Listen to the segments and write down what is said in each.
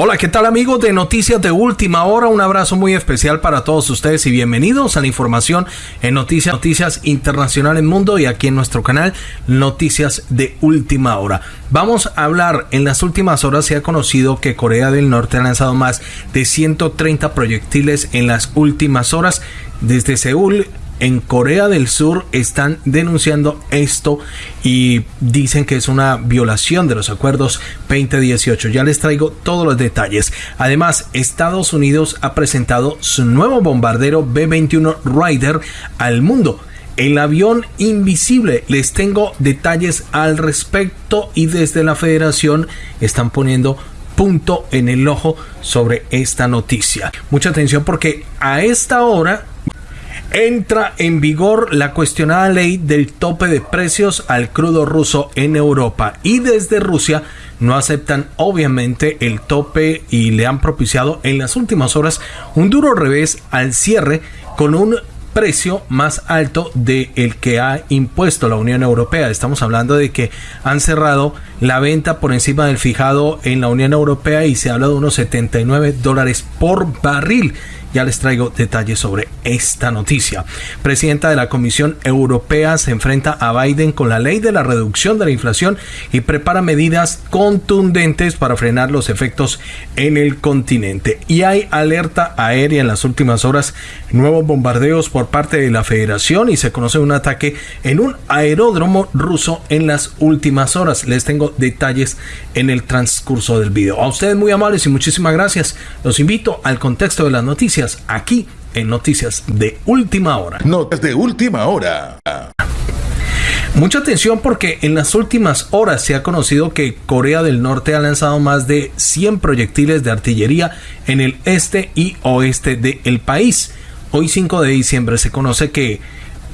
Hola, ¿qué tal amigos de Noticias de Última Hora? Un abrazo muy especial para todos ustedes y bienvenidos a la información en Noticias, Noticias Internacionales Mundo y aquí en nuestro canal Noticias de Última Hora. Vamos a hablar, en las últimas horas se ha conocido que Corea del Norte ha lanzado más de 130 proyectiles en las últimas horas desde Seúl en Corea del Sur están denunciando esto y dicen que es una violación de los acuerdos 2018. Ya les traigo todos los detalles. Además, Estados Unidos ha presentado su nuevo bombardero B-21 Rider al mundo. El avión invisible, les tengo detalles al respecto y desde la federación están poniendo punto en el ojo sobre esta noticia. Mucha atención porque a esta hora entra en vigor la cuestionada ley del tope de precios al crudo ruso en Europa y desde Rusia no aceptan obviamente el tope y le han propiciado en las últimas horas un duro revés al cierre con un precio más alto de el que ha impuesto la Unión Europea. Estamos hablando de que han cerrado la venta por encima del fijado en la Unión Europea y se habla de unos 79 dólares por barril. Ya les traigo detalles sobre esta noticia. Presidenta de la Comisión Europea se enfrenta a Biden con la ley de la reducción de la inflación y prepara medidas contundentes para frenar los efectos en el continente. Y hay alerta aérea en las últimas horas, nuevos bombardeos por parte de la Federación y se conoce un ataque en un aeródromo ruso en las últimas horas. Les tengo detalles en el transcurso del video. A ustedes muy amables y muchísimas gracias. Los invito al contexto de las noticias aquí en Noticias de Última Hora. Noticias de Última Hora. Mucha atención porque en las últimas horas se ha conocido que Corea del Norte ha lanzado más de 100 proyectiles de artillería en el este y oeste del país. Hoy 5 de diciembre se conoce que,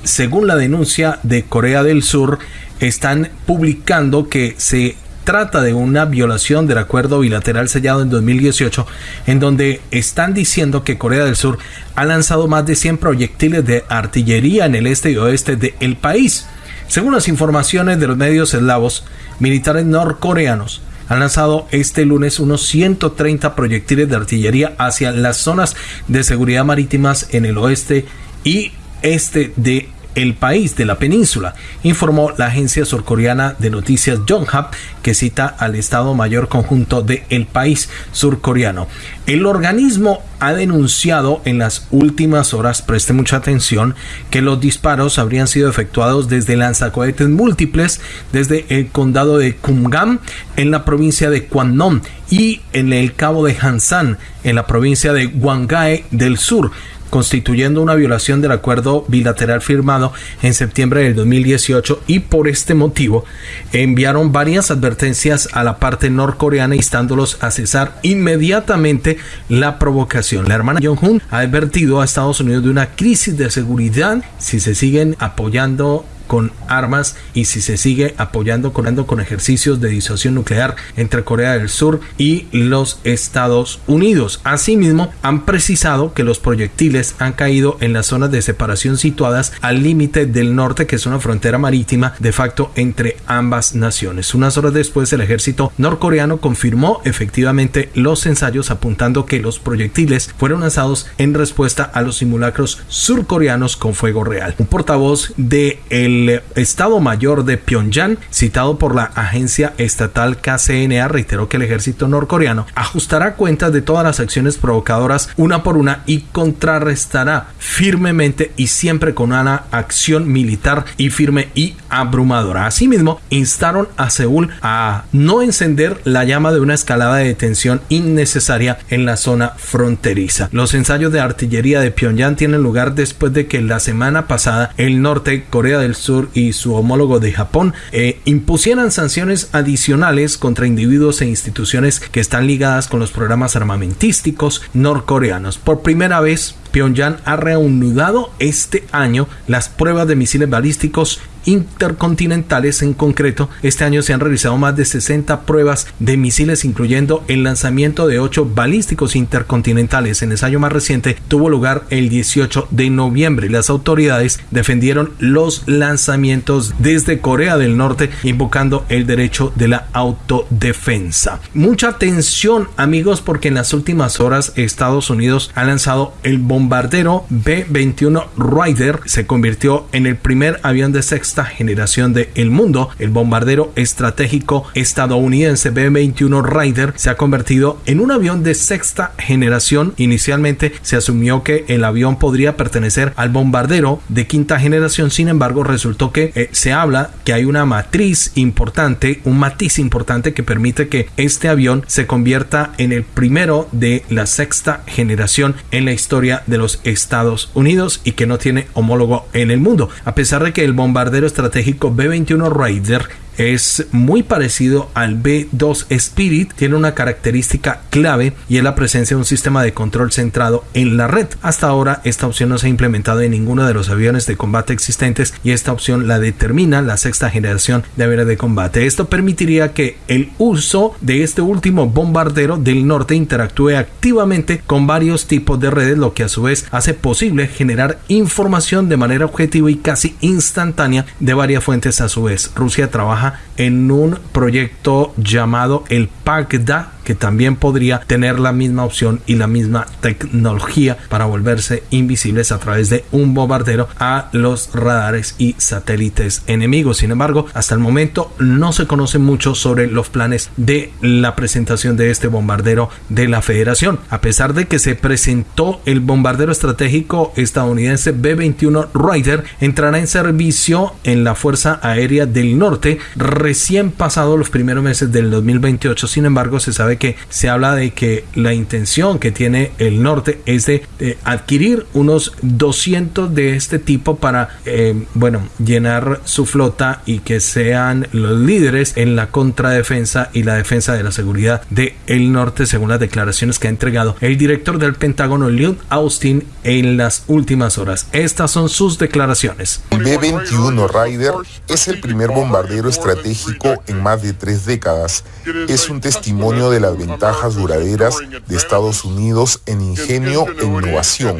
según la denuncia de Corea del Sur, están publicando que se trata de una violación del acuerdo bilateral sellado en 2018, en donde están diciendo que Corea del Sur ha lanzado más de 100 proyectiles de artillería en el este y oeste del país. Según las informaciones de los medios eslavos, militares norcoreanos han lanzado este lunes unos 130 proyectiles de artillería hacia las zonas de seguridad marítimas en el oeste y este de el país de la península, informó la agencia surcoreana de noticias Yonhap, que cita al Estado Mayor Conjunto de el país surcoreano. El organismo ha denunciado en las últimas horas, preste mucha atención, que los disparos habrían sido efectuados desde lanzacohetes múltiples desde el condado de Kumgam en la provincia de Kwannon y en el cabo de Hansan en la provincia de Gwangae del sur constituyendo una violación del acuerdo bilateral firmado en septiembre del 2018 y por este motivo enviaron varias advertencias a la parte norcoreana instándolos a cesar inmediatamente la provocación. La hermana Jong-un ha advertido a Estados Unidos de una crisis de seguridad si se siguen apoyando con armas y si se sigue apoyando con, con ejercicios de disuasión nuclear entre Corea del Sur y los Estados Unidos. Asimismo, han precisado que los proyectiles han caído en las zonas de separación situadas al límite del norte, que es una frontera marítima de facto entre ambas naciones. Unas horas después, el ejército norcoreano confirmó efectivamente los ensayos apuntando que los proyectiles fueron lanzados en respuesta a los simulacros surcoreanos con fuego real. Un portavoz de el el Estado Mayor de Pyongyang, citado por la agencia estatal KCNA, reiteró que el ejército norcoreano ajustará cuentas de todas las acciones provocadoras una por una y contrarrestará firmemente y siempre con una acción militar y firme y abrumadora. Asimismo, instaron a Seúl a no encender la llama de una escalada de tensión innecesaria en la zona fronteriza. Los ensayos de artillería de Pyongyang tienen lugar después de que la semana pasada el norte, Corea del Sur y su homólogo de Japón eh, impusieran sanciones adicionales contra individuos e instituciones que están ligadas con los programas armamentísticos norcoreanos. Por primera vez, Pyongyang ha reanudado este año las pruebas de misiles balísticos intercontinentales. En concreto, este año se han realizado más de 60 pruebas de misiles, incluyendo el lanzamiento de 8 balísticos intercontinentales. El ensayo más reciente tuvo lugar el 18 de noviembre. Las autoridades defendieron los lanzamientos desde Corea del Norte, invocando el derecho de la autodefensa. Mucha atención, amigos, porque en las últimas horas Estados Unidos ha lanzado el bombardero B-21 Ryder. Se convirtió en el primer avión de generación del mundo. El bombardero estratégico estadounidense B-21 Ryder se ha convertido en un avión de sexta generación. Inicialmente se asumió que el avión podría pertenecer al bombardero de quinta generación. Sin embargo, resultó que eh, se habla que hay una matriz importante, un matiz importante que permite que este avión se convierta en el primero de la sexta generación en la historia de los Estados Unidos y que no tiene homólogo en el mundo. A pesar de que el bombardero estratégico B-21 Raider es muy parecido al B2 Spirit, tiene una característica clave y es la presencia de un sistema de control centrado en la red. Hasta ahora esta opción no se ha implementado en ninguno de los aviones de combate existentes y esta opción la determina la sexta generación de aviones de combate. Esto permitiría que el uso de este último bombardero del norte interactúe activamente con varios tipos de redes, lo que a su vez hace posible generar información de manera objetiva y casi instantánea de varias fuentes a su vez. Rusia trabaja en un proyecto llamado el PACDA que también podría tener la misma opción y la misma tecnología para volverse invisibles a través de un bombardero a los radares y satélites enemigos. Sin embargo, hasta el momento no se conoce mucho sobre los planes de la presentación de este bombardero de la Federación. A pesar de que se presentó el bombardero estratégico estadounidense B-21 Ryder, entrará en servicio en la Fuerza Aérea del Norte recién pasado los primeros meses del 2028. Sin embargo, se sabe que se habla de que la intención que tiene el norte es de, adquirir unos 200 de este tipo para, eh, bueno, llenar su flota y que sean los líderes en la contradefensa y la defensa de la seguridad del el norte, según las declaraciones que ha entregado el director del Pentágono, Lloyd Austin, en las últimas horas. Estas son sus declaraciones. El B-21 Ryder es el primer bombardero estratégico en más de tres décadas. Es un testimonio de las ventajas duraderas de Estados Unidos en ingenio e innovación.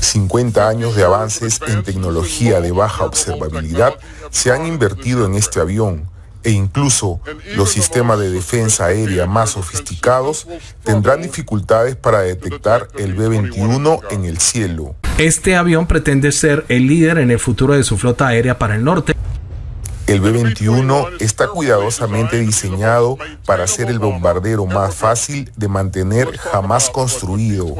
50 años de avances en tecnología de baja observabilidad se han invertido en este avión e incluso los sistemas de defensa aérea más sofisticados tendrán dificultades para detectar el B-21 en el cielo. Este avión pretende ser el líder en el futuro de su flota aérea para el norte. El B-21 está cuidadosamente diseñado para ser el bombardero más fácil de mantener jamás construido.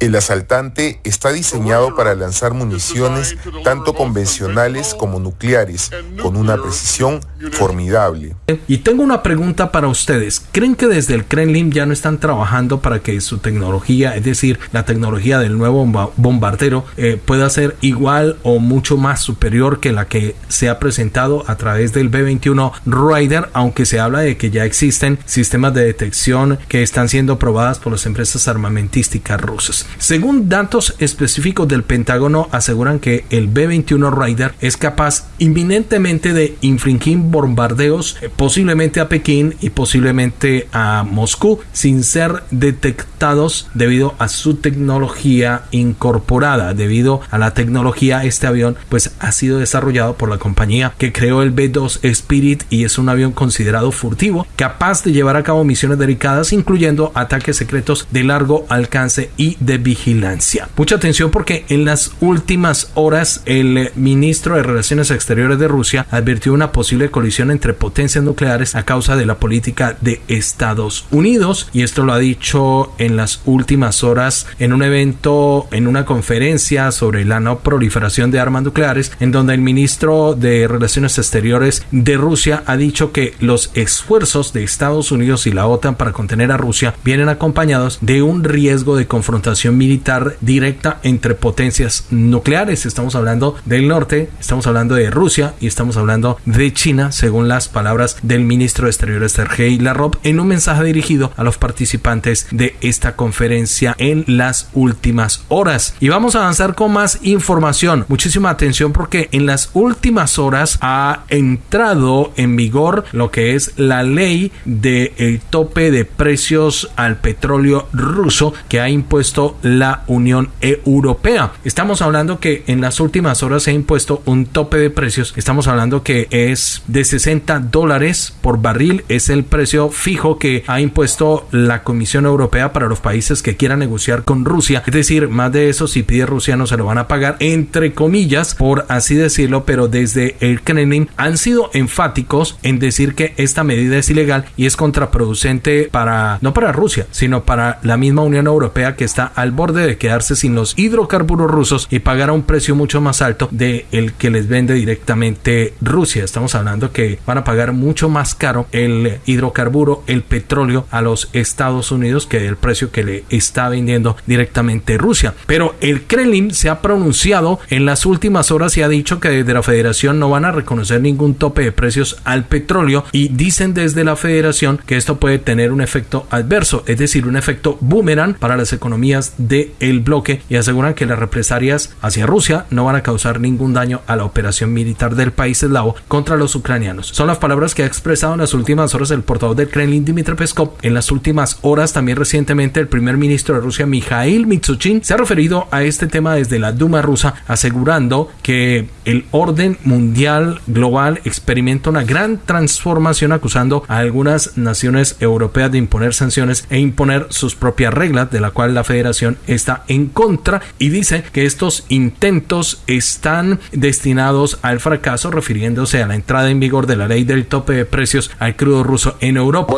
El asaltante está diseñado para lanzar municiones tanto convencionales como nucleares, con una precisión formidable. Y tengo una pregunta para ustedes. ¿Creen que desde el Kremlin ya no están trabajando para que su tecnología, es decir, la tecnología del nuevo bombardero, eh, pueda ser igual o mucho más superior que la que se ha presentado a través del B-21 Raider, aunque se habla de que ya existen sistemas de detección que están siendo probadas por las empresas armamentísticas rusas? Según datos específicos del Pentágono, aseguran que el B-21 Raider es capaz inminentemente de infringir bombardeos eh, posiblemente a Pekín y posiblemente a Moscú sin ser detectados debido a su tecnología incorporada. Debido a la tecnología, este avión pues ha sido desarrollado por la compañía que creó el B-2 Spirit y es un avión considerado furtivo, capaz de llevar a cabo misiones delicadas incluyendo ataques secretos de largo alcance y de vigilancia. Mucha atención porque en las últimas horas el ministro de Relaciones Exteriores de Rusia advirtió una posible colisión entre potencias nucleares a causa de la política de Estados Unidos y esto lo ha dicho en las últimas horas en un evento, en una conferencia sobre la no proliferación de armas nucleares en donde el ministro de Relaciones Exteriores de Rusia ha dicho que los esfuerzos de Estados Unidos y la OTAN para contener a Rusia vienen acompañados de un riesgo de confrontación militar directa entre potencias nucleares. Estamos hablando del norte, estamos hablando de Rusia y estamos hablando de China, según las palabras del ministro de Exteriores Sergei Lavrov en un mensaje dirigido a los participantes de esta conferencia en las últimas horas. Y vamos a avanzar con más información. Muchísima atención porque en las últimas horas ha entrado en vigor lo que es la ley del tope de precios al petróleo ruso que ha la Unión Europea. Estamos hablando que en las últimas horas se ha impuesto un tope de precios. Estamos hablando que es de 60 dólares por barril. Es el precio fijo que ha impuesto la Comisión Europea para los países que quieran negociar con Rusia. Es decir, más de eso si pide Rusia no se lo van a pagar entre comillas, por así decirlo, pero desde el Kremlin han sido enfáticos en decir que esta medida es ilegal y es contraproducente para no para Rusia, sino para la misma Unión Europea que está al borde de quedarse sin los hidrocarburos rusos y pagar a un precio mucho más alto de el que les vende directamente Rusia. Estamos hablando que van a pagar mucho más caro el hidrocarburo, el petróleo a los Estados Unidos que el precio que le está vendiendo directamente Rusia. Pero el Kremlin se ha pronunciado en las últimas horas y ha dicho que desde la federación no van a reconocer ningún tope de precios al petróleo y dicen desde la federación que esto puede tener un efecto adverso, es decir, un efecto boomerang para las economías del el bloque y aseguran que las represalias hacia Rusia no van a causar ningún daño a la operación militar del país eslavo contra los ucranianos. Son las palabras que ha expresado en las últimas horas el portavoz del Kremlin Dmitry Peskov. En las últimas horas también recientemente el primer ministro de Rusia Mikhail Mitsuchin se ha referido a este tema desde la Duma rusa asegurando que el orden mundial global experimenta una gran transformación acusando a algunas naciones europeas de imponer sanciones e imponer sus propias reglas de la cual la federación está en contra y dice que estos intentos están destinados al fracaso refiriéndose a la entrada en vigor de la ley del tope de precios al crudo ruso en Europa.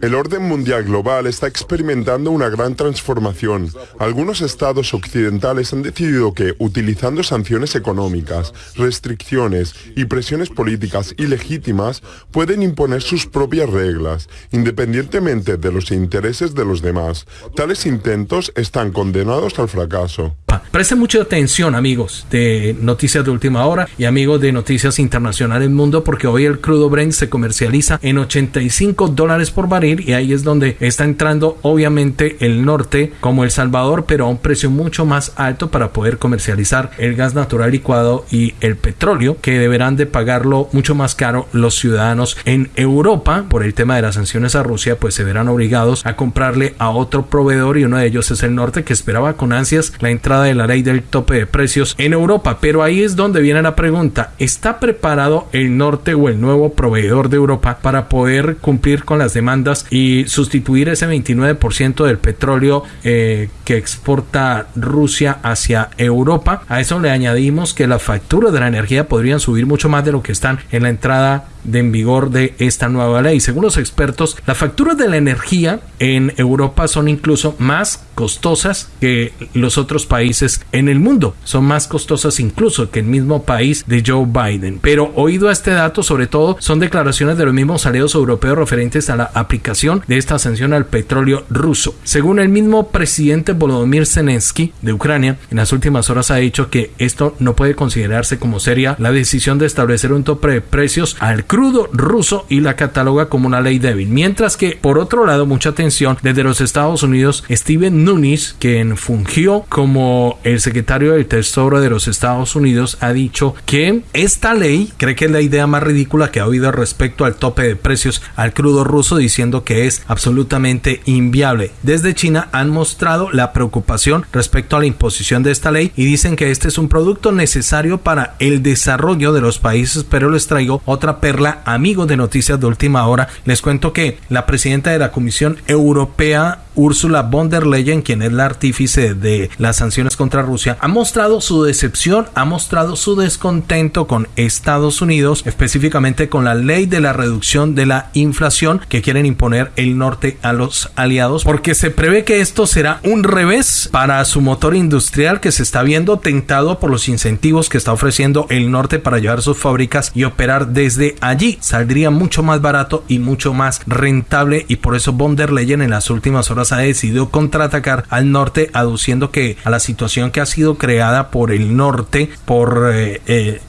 El orden mundial global está experimentando una gran transformación. Algunos estados occidentales han decidido que, utilizando sanciones económicas, restricciones y presiones políticas ilegítimas, pueden imponer sus propias reglas, independientemente de los intereses de los demás. Tales intentos están condenados al fracaso. Presten mucha atención, amigos de Noticias de Última Hora y amigos de Noticias Internacionales Mundo, porque hoy el crudo Brent se comercializa en 85 dólares por barril y ahí es donde está entrando, obviamente, el norte como El Salvador, pero a un precio mucho más alto para poder comercializar el gas natural licuado y el petróleo, que deberán de pagarlo mucho más caro los ciudadanos en Europa por el tema de las sanciones a Rusia, pues se verán obligados a comprarle a otro proveedor y uno de ellos es el norte que esperaba con ansias la entrada de la ley del tope de precios en Europa. Pero ahí es donde viene la pregunta, ¿está preparado el norte o el nuevo proveedor de Europa para poder cumplir con las demandas y sustituir ese 29% del petróleo eh, que exporta Rusia hacia Europa? A eso le añadimos que las facturas de la energía podrían subir mucho más de lo que están en la entrada de en vigor de esta nueva ley. Según los expertos, las facturas de la energía en Europa son incluso más costosas que los otros países en el mundo. Son más costosas incluso que el mismo país de Joe Biden. Pero oído a este dato, sobre todo, son declaraciones de los mismos aliados europeos referentes a la aplicación de esta sanción al petróleo ruso. Según el mismo presidente Volodymyr Zelensky de Ucrania, en las últimas horas ha dicho que esto no puede considerarse como seria la decisión de establecer un tope de precios al crudo ruso y la cataloga como una ley débil. Mientras que, por otro lado, mucha atención desde los Estados Unidos, Steven Nunes, quien fungió como el secretario del Tesoro de los Estados Unidos, ha dicho que esta ley cree que es la idea más ridícula que ha oído respecto al tope de precios al crudo ruso, diciendo que es absolutamente inviable. Desde China han mostrado la preocupación respecto a la imposición de esta ley y dicen que este es un producto necesario para el desarrollo de los países, pero les traigo otra perla, amigos de noticias de última hora. Les cuento que la presidenta de la Comisión Europea Ursula von der Leyen, quien es la artífice de las sanciones contra Rusia, ha mostrado su decepción, ha mostrado su descontento con Estados Unidos, específicamente con la ley de la reducción de la inflación que quieren imponer el norte a los aliados, porque se prevé que esto será un revés para su motor industrial que se está viendo tentado por los incentivos que está ofreciendo el norte para llevar sus fábricas y operar desde allí. Saldría mucho más barato y mucho más rentable y por eso von der Leyen en las últimas horas ha decidido contraatacar al norte, aduciendo que a la situación que ha sido creada por el norte, por eh, eh,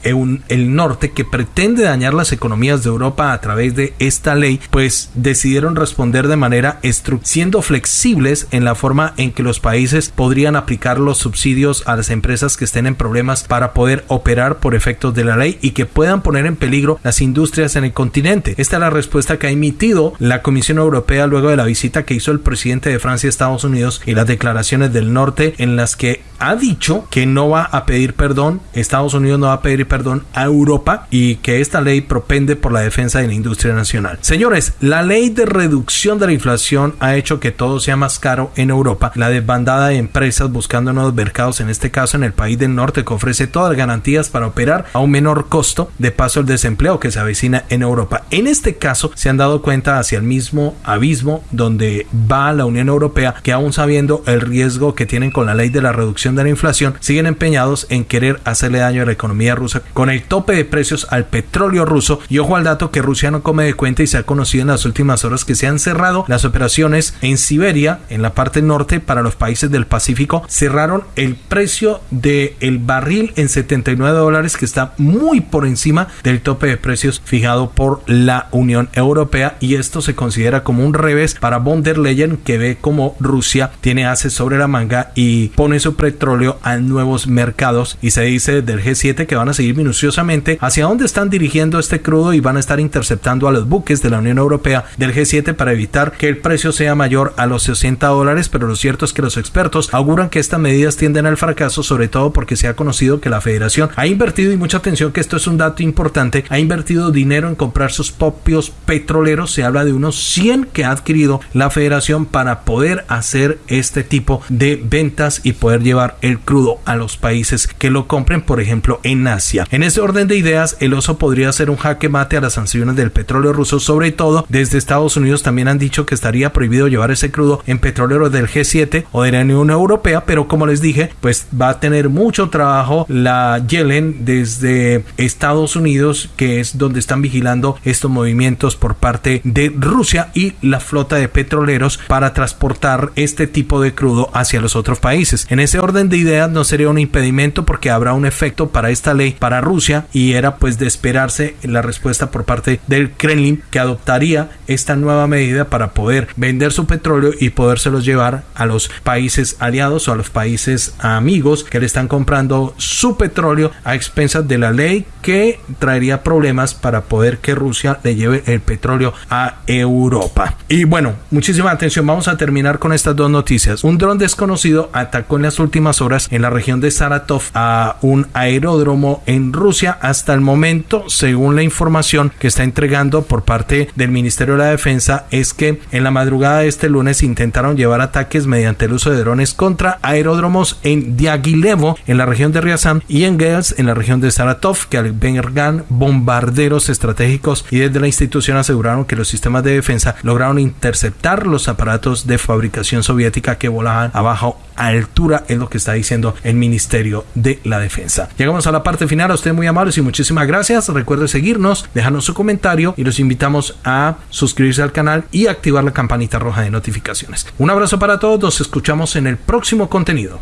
el norte que pretende dañar las economías de Europa a través de esta ley, pues decidieron responder de manera siendo flexibles en la forma en que los países podrían aplicar los subsidios a las empresas que estén en problemas para poder operar por efectos de la ley y que puedan poner en peligro las industrias en el continente. Esta es la respuesta que ha emitido la Comisión Europea luego de la visita que hizo el presidente de Francia a Estados Unidos y las declaraciones del norte en las que ha dicho que no va a pedir perdón, Estados Unidos no va a pedir perdón a Europa y que esta ley propende por la defensa de la industria nacional. Señores, la ley de reducción de la inflación ha hecho que todo sea más caro en Europa. La desbandada de empresas buscando nuevos mercados, en este caso en el país del norte, que ofrece todas las garantías para operar a un menor costo, de paso el desempleo que se avecina en Europa. En este caso se han dado cuenta hacia el mismo abismo donde va la Unión Europea, que aún sabiendo el riesgo que tienen con la ley de la reducción de la inflación, siguen empeñados en querer hacerle daño a la economía rusa con el tope de precios al petróleo ruso. Y ojo al dato que Rusia no come de cuenta y se ha conocido en las últimas horas que se han cerrado las operaciones en Siberia, en la parte norte, para los países del Pacífico. Cerraron el precio del el barril en 79 dólares, que está muy por encima del tope de precios fijado por la Unión Europea. Y esto se considera como un revés para von der Leyen, que ve como Rusia tiene hace sobre la manga y pone su petróleo a nuevos mercados. Y se dice del G7 que van a seguir minuciosamente hacia dónde están dirigiendo este crudo y van a estar interceptando a los buques de la Unión Europea del G7 para evitar que el precio sea mayor a los 60 dólares, pero lo cierto es que los expertos auguran que estas medidas tienden al fracaso, sobre todo porque se ha conocido que la federación ha invertido, y mucha atención que esto es un dato importante, ha invertido dinero en comprar sus propios petroleros, se habla de unos 100 que ha adquirido la federación para poder hacer este tipo de ventas y poder llevar el crudo a los países que lo compren, por ejemplo, en Asia. En ese orden de ideas, el oso podría ser un jaque mate a las sanciones del petróleo ruso, sobre todo desde Estados Unidos también han dicho que estaría prohibido llevar ese crudo en petróleo del G7 o de la Unión Europea, pero como les dije, pues va a tener mucho trabajo la Yellen desde Estados Unidos, que es donde están vigilando estos movimientos por parte de Rusia y la flota de petroleros para transportar este tipo de crudo hacia los otros países. En ese orden de ideas no sería un impedimento porque habrá un efecto para esta ley para Rusia y era pues de esperarse la respuesta por parte del Kremlin que adoptaría esta nueva medida para poder vender su petróleo y podérselos llevar a los países aliados o a los países amigos que le están comprando su petróleo a expensas de la ley que traería problemas para poder que Rusia le lleve el petróleo a Europa. Y bueno, muchísima atención, vamos a terminar con estas dos noticias. Un dron desconocido atacó en las últimas horas en la región de Saratov a un aeródromo en Rusia. Hasta el momento, según la información que está entregando por parte del Ministerio de la Defensa, es que en la madrugada de este lunes intentaron llevar ataques mediante el uso de drones contra aeródromos en Diaghilevo, en la región de Ryazan, y en Gels, en la región de Saratov, que albergan bombarderos estratégicos y desde la institución aseguraron que los sistemas de defensa lograron interceptar los aparatos de fabricación soviética que volaban a baja altura, es lo que está diciendo el Ministerio de la Defensa. Llegamos a la parte final, a usted muy amables y muchísimas gracias. Recuerde seguirnos, dejarnos su comentario y los invitamos a suscribirse al canal y activar la campanita roja de notificaciones. Un abrazo para todos, nos escuchamos en el próximo contenido.